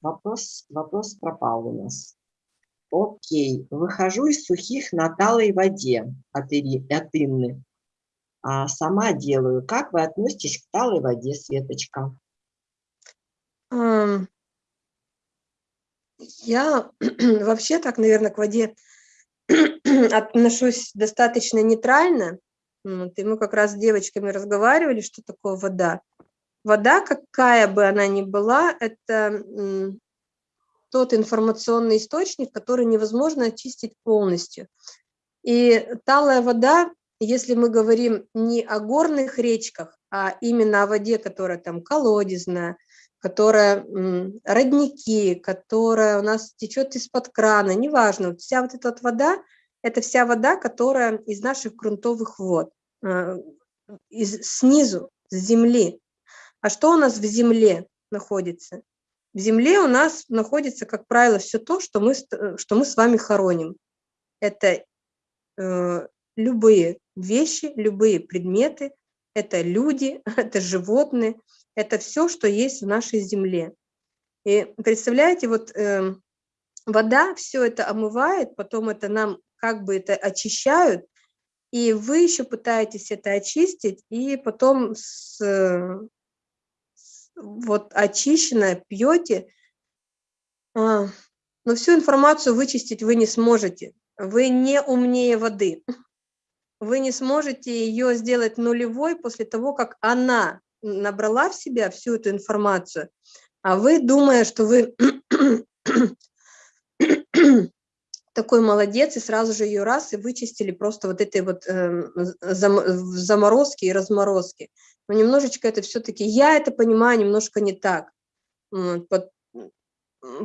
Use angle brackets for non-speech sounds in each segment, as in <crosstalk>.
вопрос, вопрос пропал у нас. Окей, выхожу из сухих на талой воде от, Ири, от Инны. А сама делаю. Как вы относитесь к талой воде, Светочка? Я <clears throat> вообще так, наверное, к воде <clears throat> отношусь достаточно нейтрально. Вот, и мы как раз с девочками разговаривали, что такое вода. Вода, какая бы она ни была, это тот информационный источник, который невозможно очистить полностью. И талая вода, если мы говорим не о горных речках, а именно о воде, которая там колодезная, которая родники, которая у нас течет из-под крана, неважно, вся вот эта вот вода, это вся вода, которая из наших грунтовых вод, э, из, снизу, с земли. А что у нас в земле находится? В земле у нас находится, как правило, все то, что мы, что мы с вами хороним. Это э, любые вещи, любые предметы, это люди, <laughs> это животные, это все, что есть в нашей земле. И представляете, вот э, вода все это омывает, потом это нам как бы это очищают, и вы еще пытаетесь это очистить, и потом с, с, вот очищенное пьете, а, но всю информацию вычистить вы не сможете. Вы не умнее воды. Вы не сможете ее сделать нулевой после того, как она набрала в себя всю эту информацию, а вы, думая, что вы <clears throat> такой молодец, и сразу же ее раз и вычистили просто вот этой вот э, заморозки и разморозки. Но немножечко это все-таки, я это понимаю немножко не так.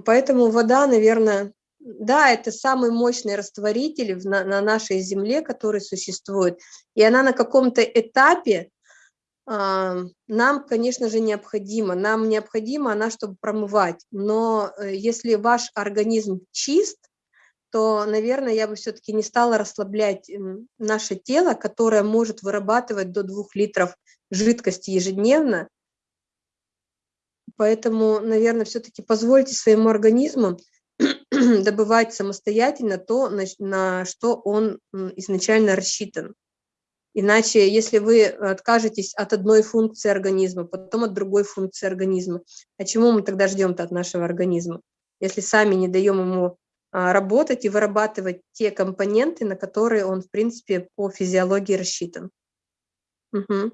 Поэтому вода, наверное, да, это самый мощный растворитель на, на нашей Земле, который существует. И она на каком-то этапе нам, конечно же, необходимо. Нам необходимо она, чтобы промывать. Но э, если ваш организм чист, то, наверное, я бы все-таки не стала расслаблять наше тело, которое может вырабатывать до 2 литров жидкости ежедневно. Поэтому, наверное, все-таки позвольте своему организму <clears throat> добывать самостоятельно то, на, на что он изначально рассчитан. Иначе, если вы откажетесь от одной функции организма, потом от другой функции организма, а чему мы тогда ждем-то от нашего организма, если сами не даем ему работать и вырабатывать те компоненты, на которые он, в принципе, по физиологии рассчитан? Угу.